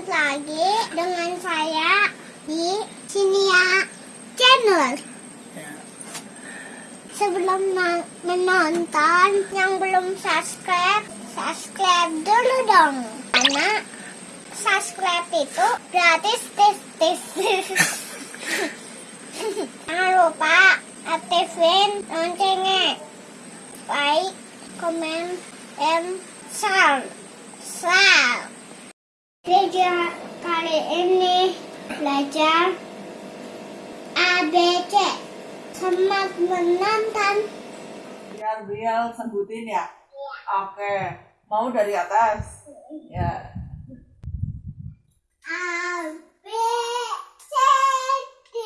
lanjut lagi dengan saya di sini ya channel. Sebelum na- menonton yang belum subscribe, subscribe dulu dong. Karena subscribe itu gratis tis tis. Jangan lupa aktifin loncengnya. Like, comment, and share. Share. Video kali ini belajar ABC. Selamat menonton. Biar Biel sebutin ya. Oke. Mau dari atas. Ya. A, B, C, D,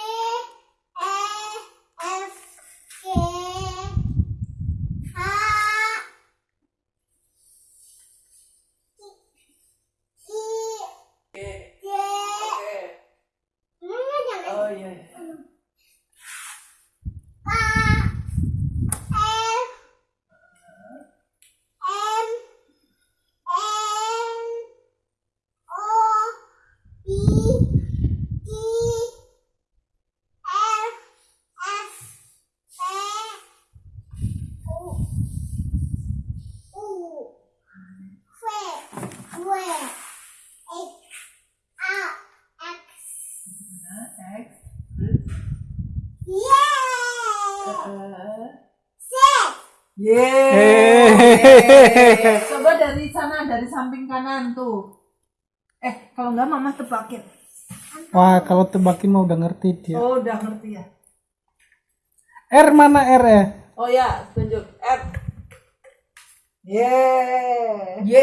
E, F, G, H, I, Oke. J. Oke. Mana jangan Oh iya. iya. K, L, M, N, O, P, Q, R, S, T, U, U, V, W, X, A, X, Nah, X. Terus. Y, eh, Z. Yeay. Coba dari sana, dari samping kanan tuh. Eh, kalau nggak mama tebakin. Wah, kalau tebakin mah udah ngerti dia. Oh, udah ngerti ya. R mana R ya? Oh ya, tunjuk R. Yeay. Y.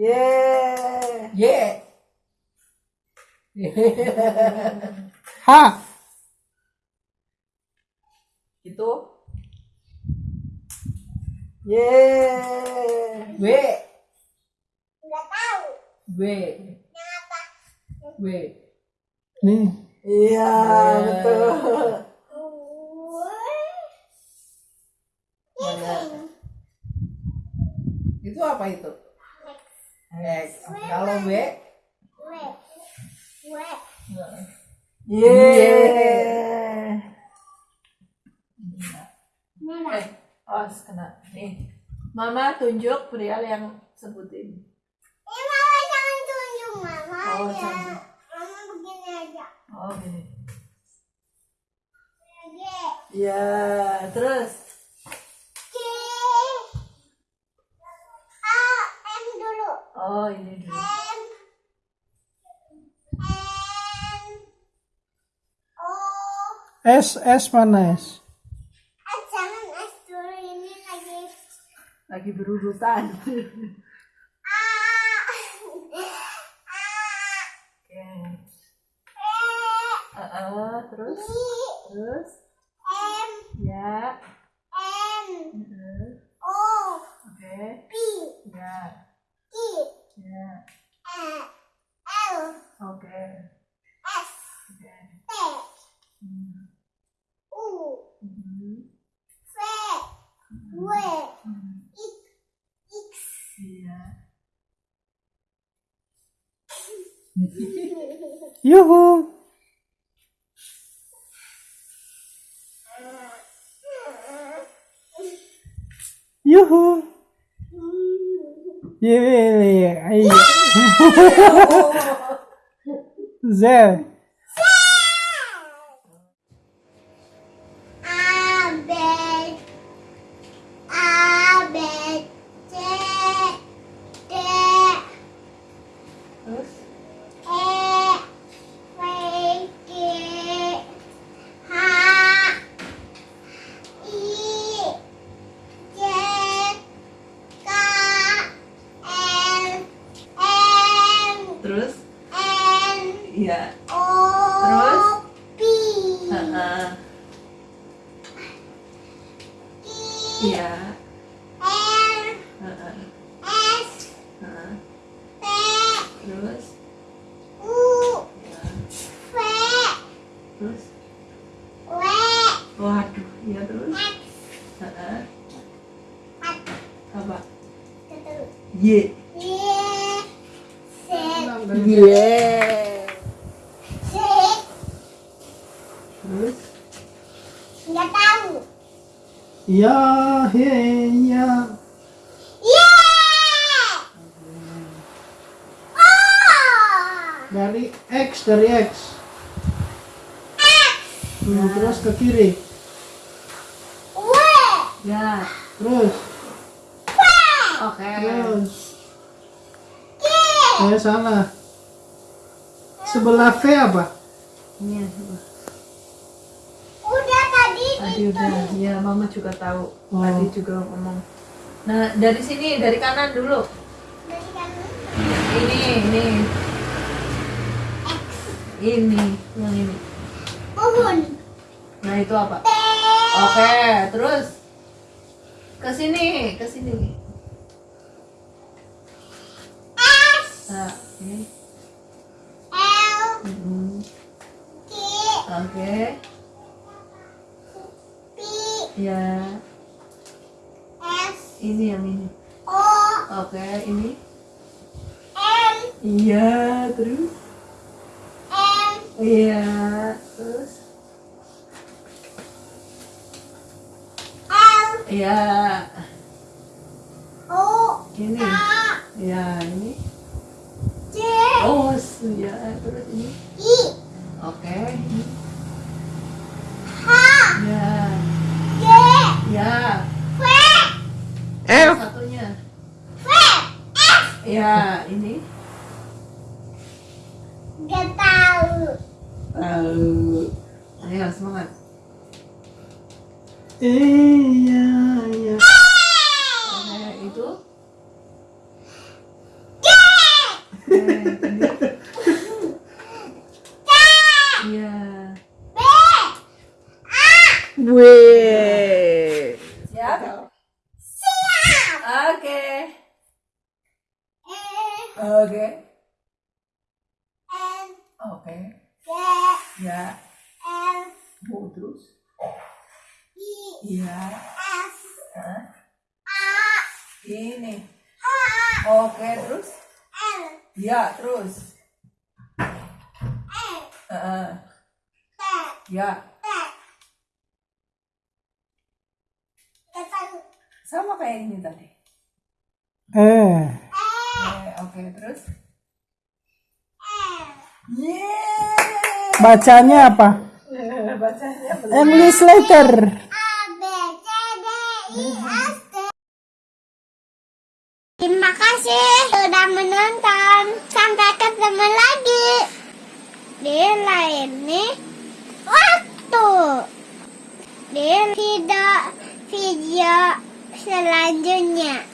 Yeay. Y. H. Itu. Yeay. W. Nggak tahu. W. Kenapa? W. Nih. Iya, betul. Mana? Itu apa itu? X. Kalau W? W. W. Yeay. Merah. Eh, oh kena. Nih. Mama tunjuk Brial yang sebutin. Eh, Mama jangan tunjuk Mama Oh, jangan. Mama begini aja. Oh, gini. G. Ya, terus. S S mana S? Ah, jangan S dulu ini lagi. Lagi berurutan. A. A. Oke. E. Uh, terus. I. Terus. M. Ya. N. Uh, O. Oke. P. Ya. I. Ya. E. L. Oke. S. Oke. T. Hmm. U. Mhm. V. W. Hmm. X. X. Iya. Yuhu. Yuhu. Yeay. Ayo. Terus? nggak tahu. Ya, he, ya. Oh! Dari X, dari X. Hmm, terus ke kiri. W! Ya. Terus, W! Oke. terus. K! Eh, salah. Sebelah V apa? Ini ya, coba. Udah tadi Tadi udah. Ya, Mama juga tahu. Oh. Tadi juga ngomong. Nah, dari sini, dari kanan dulu. dari kanan. Ini, ini. Ini, yang ini. Pohon. Nah, itu apa? Oke, terus ke sini, ke sini. S. Nah, ini. L. Mm-mm. K. Oke, P. ya. S. Ini yang ini. O. Oke, ini. M. Iya, terus. M. Iya, Oh, ya, terus ini. I. Oke, ini. H. Ya, J. ya. V. F. Satunya. V. F. Ya, ini. Gak tahu. Tahu. Ayo semangat. Eh, ya, ya. Oke, itu. Eh, ini. Iya. B. Wih. Siap? Siap. Oke. E. Oke. J. Ya. L. Bu terus. I. Iya. F. Hah? A. Ini. A. Oke, terus. L. Ya, terus. E. Heeh. T. Ya. T. Sama kayak ini tadi. Eh, E. Eh, Oke, terus. Yeay. bacanya apa? Bacanya. English letter. A. B. C. D. I. S. T. Terima kasih sudah menonton. Sampai ketemu lagi di lain nih waktu di video video selanjutnya.